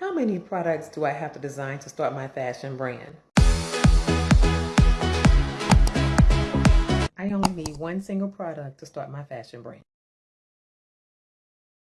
How many products do I have to design to start my fashion brand? I only need one single product to start my fashion brand.